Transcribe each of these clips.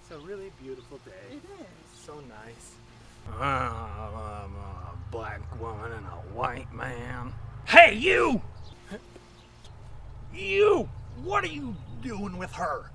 it's a really beautiful day. It is. So nice. I'm a black woman and a white man. Hey, you! You! What are you doing with her?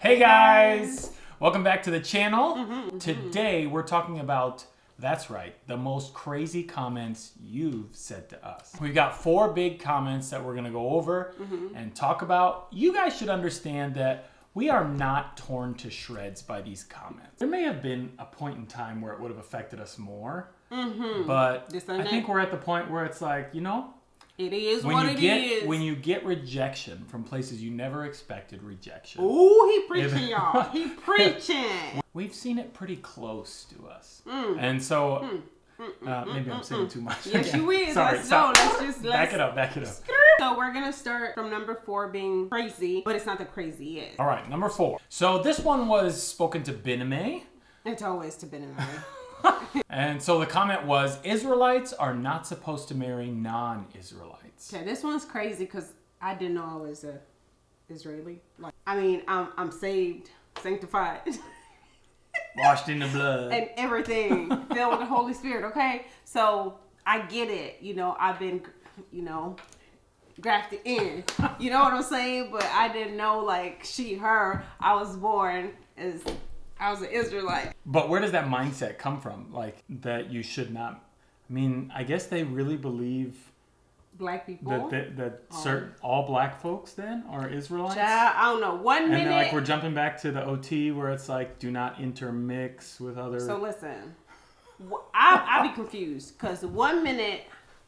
Hey guys! Welcome back to the channel. Mm-hmm. Today we're talking about, that's right, the most crazy comments you've said to us. We've got four big comments that we're gonna go over mm-hmm. and talk about. You guys should understand that we are not torn to shreds by these comments. There may have been a point in time where it would have affected us more, mm-hmm. but I think we're at the point where it's like, you know, It is when what you it get is. when you get rejection from places you never expected rejection. Ooh, he preaching, y'all. He preaching. We've seen it pretty close to us, Mm. and so uh, maybe I'm saying too much. Yes, again. you is. Sorry, let's stop. go. Let's just let's back it up. Back it up. So we're gonna start from number four being crazy, but it's not the craziest. All right, number four. So this one was spoken to Biname, It's always to Ben and so the comment was: Israelites are not supposed to marry non-Israelites. Okay, this one's crazy because I didn't know I was a Israeli. Like, I mean, I'm I'm saved, sanctified, Washed in the blood. and everything filled with the Holy Spirit. Okay, so I get it. You know, I've been, you know, grafted in. You know what I'm saying? But I didn't know like she, her. I was born as I was an Israelite. But where does that mindset come from? Like that you should not. I mean, I guess they really believe Black people. that that, that oh. certain all black folks then are Israelites. Child, I don't know. One And minute. then, like we're jumping back to the OT where it's like do not intermix with other. So listen, I I be confused because one minute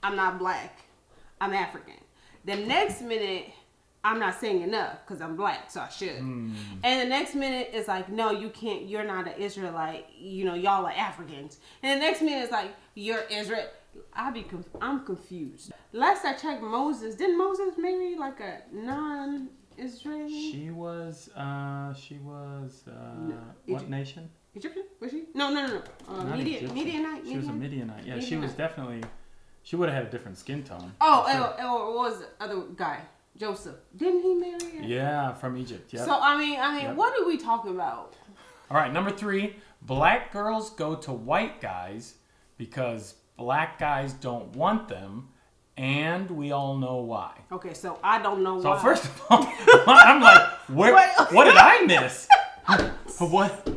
I'm not black, I'm African. The next minute I'm not saying enough because I'm black, so I should. Hmm. And the next minute is like, no, you can't. You're not an Israelite. You know, y'all are Africans. And the next minute is like, you're Israel. I be conf- I'm confused. Last I checked, Moses didn't Moses marry like a non-Israeli she was. Uh, she was. Uh, what Egypt- nation? Egyptian? Was she? No, no, no, no. Uh, Egyptian. Midianite. She was a Midian? Midianite. Yeah, she was definitely. She would have had a different skin tone. Oh, for sure. oh, oh, what was the other guy? Joseph. Didn't he marry her? Yeah, from Egypt. Yeah. So I mean, I mean, Yep. what are we talking about? All right, number three. Black girls go to white guys because black guys don't want them, and we all know why. Okay, so I don't know why. So why. first of all, I'm like, where? What? What did I miss? what?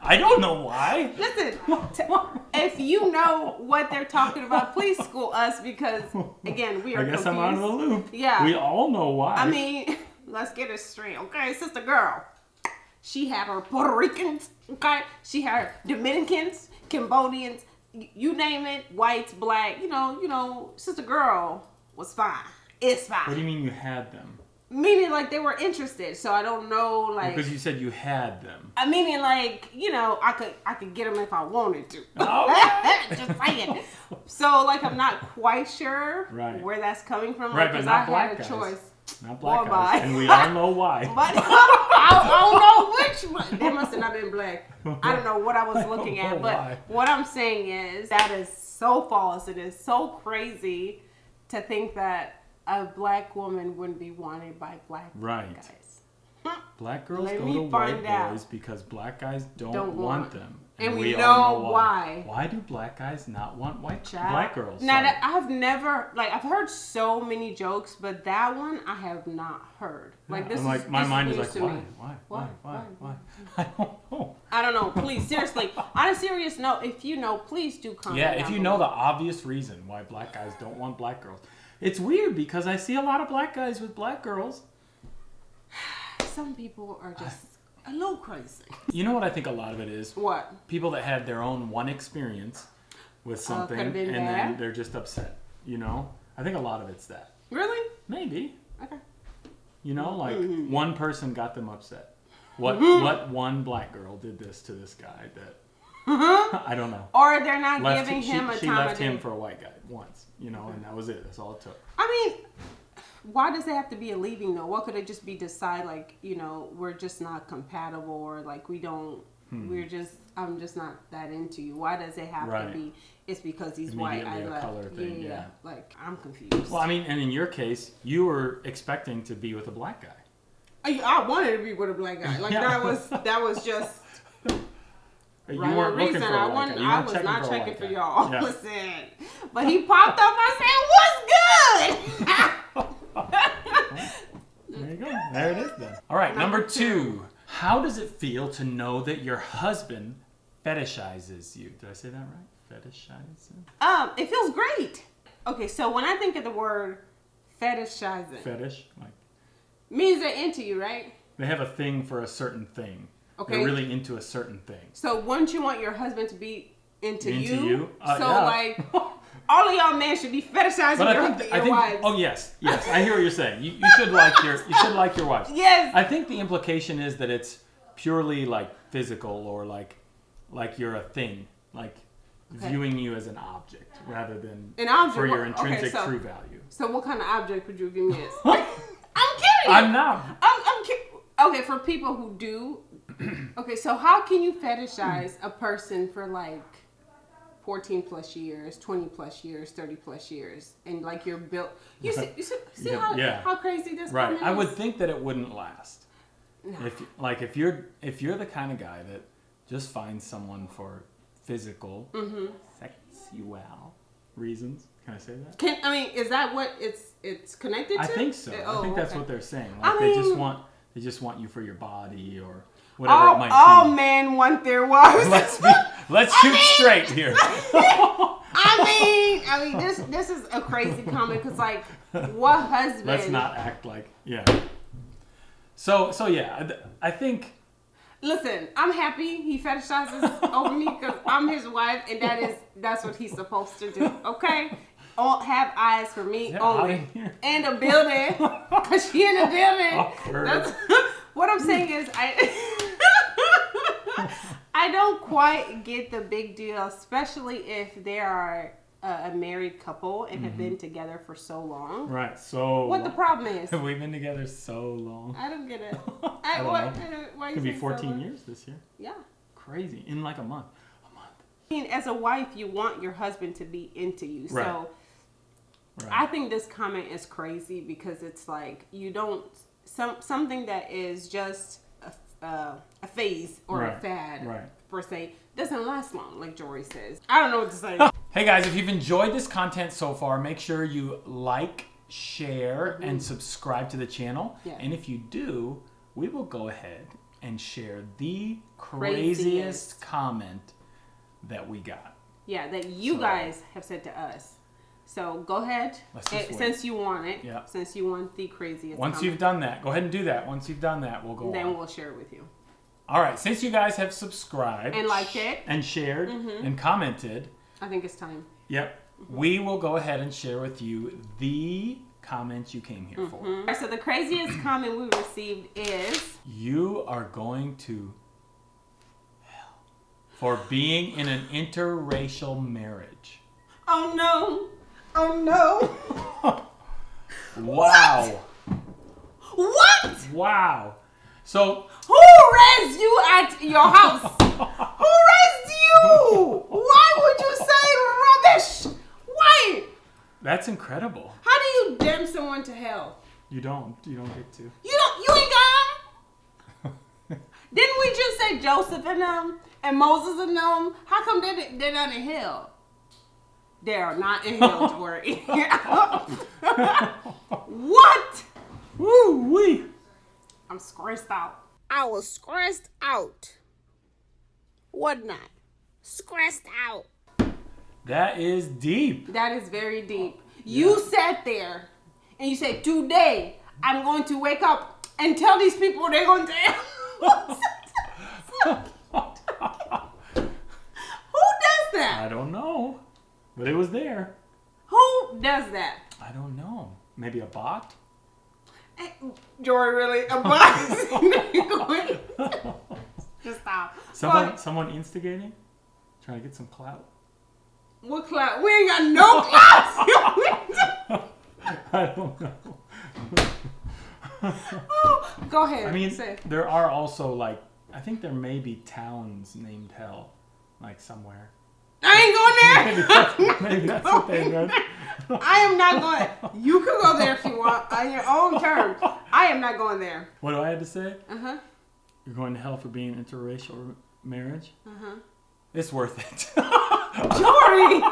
I don't know why. listen, if you know what they're talking about, please school us because again, we are I guess confused. I'm out of the loop. Yeah. We all know why. I mean, let's get it straight, okay, sister girl. She had her Puerto Ricans, okay. She had her Dominicans, Cambodians, you name it, whites, black. You know, you know, sister girl was fine. It's fine. what do you mean you had them? Meaning like they were interested. So I don't know, like. Because you said you had them. I mean, like you know, I could I could get them if I wanted to. Okay. Oh. Just saying. So like, I'm not quite sure Right. where that's coming from. Right, like, but 'cause not I black had a guys. choice. Not black Or guys, and we all know why. But I, I don't know which one. They must have not been black. I don't know what I was looking at. But why. what I'm saying is that is so false. It is so crazy to think that a black woman wouldn't be wanted by black Right. guys. Black girls Let go to white out. boys because black guys don't, Don't want, want. them. And we all know why. Why do black guys not want white Child. black girls? Now Sorry. that I've never like I've heard so many jokes, but that one I have not heard. Like this I'm like is my this mind is like to why, me. why, why, Why? why, why? I don't know. I don't know. Please, seriously. On a serious note, if you know, please do comment. Yeah, if you know the obvious reason why black guys don't want black girls, it's weird because I see a lot of black guys with black girls. some people are just a little crazy. You know what I think a lot of it is? What? People that had their own one experience with something could've and then they're just upset. You know? I think a lot of it's that. Really? Maybe. Okay. You know, like Mm-hmm. one person got them upset. What what one black girl did this to this guy that I don't know. Or they're not Left giving she, him a she time left of him for a white guy once, you know, and that was it. That's all it took. I mean, why does it have to be a leaving though? What could it just be decide like you know we're just not compatible or like we don't Hmm. we're just I'm just not that into you. Why does it have Right. to be? It's because he's white. I left. color thing, yeah. Like I'm confused. Well, I mean, and in your case, you were expecting to be with a black guy. I, I wanted to be with a black guy. Like Yeah. that was that was just You rhyme weren't looking reason. for a I. You I was checking not for checking white for y'all. Yeah. Listen, but he popped up. I said, "What's good?" There you go. There it is then. All right, number, Number two. two. How does it feel to know that your husband fetishizes you? Did I say that right? Fetishizes? um, it feels great. Okay, so when I think of the word fetishizing, Fetish? Like means they're into you, right? they have a thing for a certain thing. Okay. They're really into a certain thing. So wouldn't you want your husband to be into, Into you? you? Uh, so yeah. like, all of y'all men should be fetishizing But your, I think, your I think, wives. oh yes, yes, I hear what you're saying. You, you should like your, you should like your wives. yes. I think the implication is that it's purely like physical or like, like you're a thing, like Okay. viewing you as an object rather than An object, for your what- okay, intrinsic so- true value. so what kind of object would you view me as? I'm kidding. I'm not. I'm, I'm ki- okay for people who do. Okay, so how can you fetishize a person for like 14 plus years, 20 plus years, 30 plus years, and like you're built? You see, you see, see Yeah, how yeah. how crazy this Right. I would think that it wouldn't last. No. If like if you're if you're the kind of guy that just finds someone for physical, Mm-hmm. sexual reasons. Can I say that? Can I mean is that what it's it's connected to? I think so. Uh, I oh, think that's okay. what they're saying. I Like they just want they just want you for your body or whatever all, it might all be. men want their wives. Let's be, let's shoot straight here. I mean, I mean, this this is a crazy comment because like, what husband? Let's not act like yeah. So so yeah, I, I think Listen, I'm happy he fetishizes over me because I'm his wife, and that is that's what he's supposed to do. Okay, all have eyes for me Get only, and a building because she in the building. Awkward. That's what I'm saying is I. Quite get the big deal, especially if they are a, a married couple and have Mm-hmm. been together for so long. right. So What the problem is? Have we been together so long? I don't get it. I I, don't what, know. Why It could be say so 14 years this year. Yeah. Crazy. In like a month. A month. I mean, as a wife, you want your husband to be into you. Right. So Right. I think this comment is crazy because it's like you don't some something that is just a, uh, a phase or a Right. fad Right. Per se doesn't last long, like Jory says. I don't know what to say. Hey guys, if you've enjoyed this content so far, make sure you like, share, and subscribe to the channel. Yeah. And if you do, we will go ahead and share the Craziest. craziest comment that we got. yeah, that you So- guys have said to us. So go ahead, eh, wait. since you want it. Yeah. Since you want the craziest. Once comment, you've done that, go ahead and do that. Once you've done that, we'll go then on. we'll share it with you. All right, since you guys have subscribed And liked it. and shared Mm-hmm. and commented, I think it's time. yep, we will go ahead and share with you the comment you came here for. So the craziest comment we received is You are going to hell for being in an interracial marriage. Oh no. Oh no. Wow. What? Wow. So, Who raised you at your house? Who raised you? Why would you say rubbish? Why? that's incredible. How do you damn someone to hell? You don't. You don't get to. You don't. You ain't gone. Didn't we just say Joseph and them and Moses and them? How come they they're not in hell? They are not in hell, Tori. what? Woo wee. I'm stressed out. I was stressed out. What not? Stressed out. That is deep. That is very deep. You sat there and you said, Today I'm going to wake up and tell these people they're going to. Who does that? I don't know, but it was there. Who does that? I don't know. Maybe a bot. Eh, Jory, really? A box? Just stop. Someone, But someone instigating, trying to get some clout. what clout? We ain't got no clout. I don't know. Go ahead. I mean, say. there are also like I think there may be towns named Hell, like somewhere. I ain't going there. that's, maybe that's the thing, right? I am not going. You can go there if you want on your own terms. I am not going there. What do I have to say? Uh huh. You're going to hell for being interracial marriage? Uh huh. It's worth it. Jory.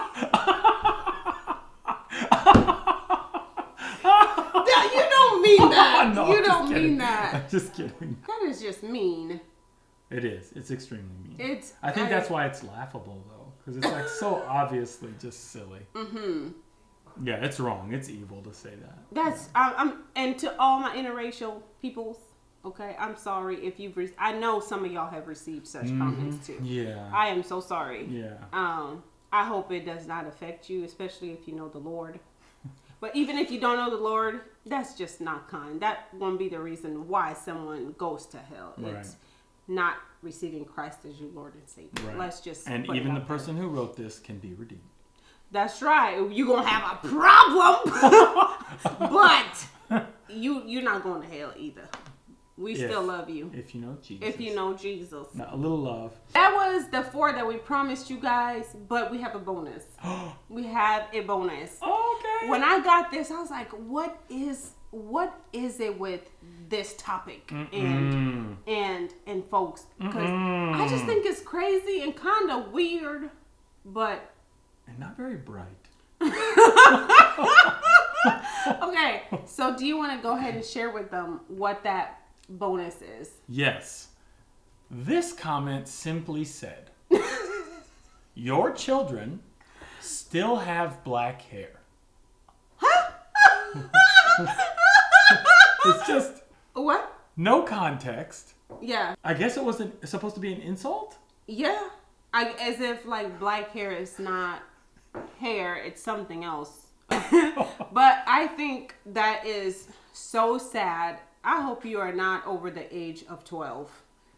That- you don't mean that. No, you I'm don't mean that. I'm just kidding. That is just mean. It is. It's extremely mean. It's. I think that's why it's laughable though, because it's like so obviously just silly. Mm-hmm. Yeah, it's wrong. It's evil to say that. That's. I'm, I'm. And to all my interracial peoples, okay, I'm sorry if you've. Re- I know some of y'all have received such comments too. Mm-hmm. Yeah. I am so sorry. yeah. Um, I hope it does not affect you, especially if you know the Lord. But even if you don't know the Lord, that's just not kind. That won't be the reason why someone goes to hell. Right. It's not receiving Christ as your Lord and Savior. Right. Let's just And even the out there. person who wrote this can be redeemed. That's right. You're gonna have a problem, but you you're not going to hell either. We If- still love you If you know Jesus. if you know Jesus. Now, a little love. That was the four that we promised you guys, but we have a bonus. we have a bonus. okay. When I got this, I was like, "What is what is it with this topic and Mm. and and folks?" Because I just think it's crazy and kind of weird, but and not very bright. okay. So, do you want to go ahead and share with them what that bonus is? Yes. This comment simply said, Your children still have black hair. it's just What? no context. Yeah, I guess it wasn't supposed to be an insult? yeah. I, as if like black hair is not hair; it's something else. but I think that is so sad. I hope you are not over the age of twelve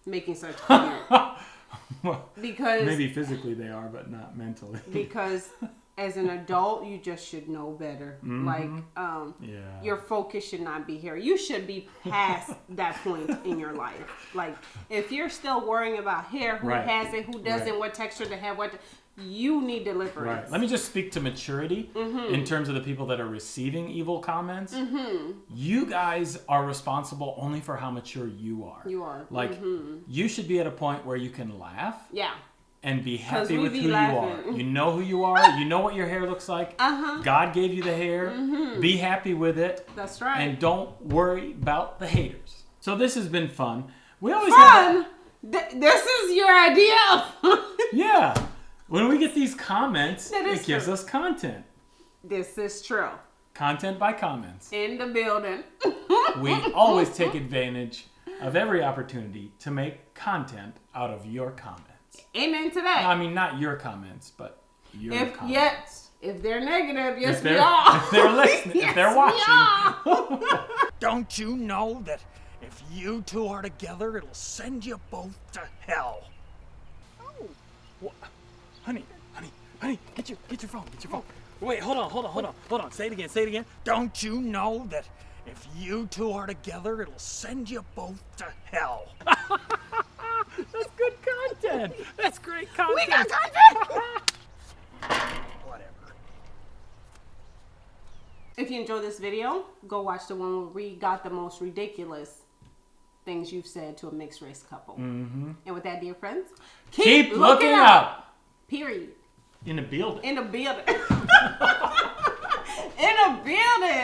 making such comment Well, because Maybe physically they are, but not mentally. because as an adult you just should know better. Like um, yeah. your focus should not be here. You should be past that point in your life. Like if you're still worrying about hair, who Right. has it, who doesn't, Right. what texture to have, what you need deliverance. Right. Let me just speak to maturity Mm-hmm. in terms of the people that are receiving evil comments. You guys are responsible only for how mature you are. You are. Like, you should be at a point where you can laugh Yeah. And be happy with who you are. You know who you are. You know what your hair looks like. Uh-huh. God gave you the hair. Be happy with it. That's right. And don't worry about the haters. So this has been fun. We always have Fun. Th- this is your idea. of- Yeah. When we get these comments, it gives true. us content. this is true. Content by comments. In the building. We always take advantage of every opportunity to make content out of your comments. Amen to that. I mean, not your comments, but your if comments. yet, if they're negative, yes if we they're, are. if they're listening, Yes, if they're we watching, are. Don't you know that if you two are together, it'll send you both to hell? Oh. What? honey, honey, honey, get your get your phone, get your phone. Wait, hold on, hold on, hold on, hold on. Say it again, say it again. Don't you know that if you two are together, it'll send you both to hell? That's content. That's great content. we got content. Whatever. If you enjoyed this video, go watch the one where we got the most ridiculous things you've said to a mixed race couple. Mm-hmm. And with that, dear friends, Keep, looking up. Period. in the building. In the building. In a building.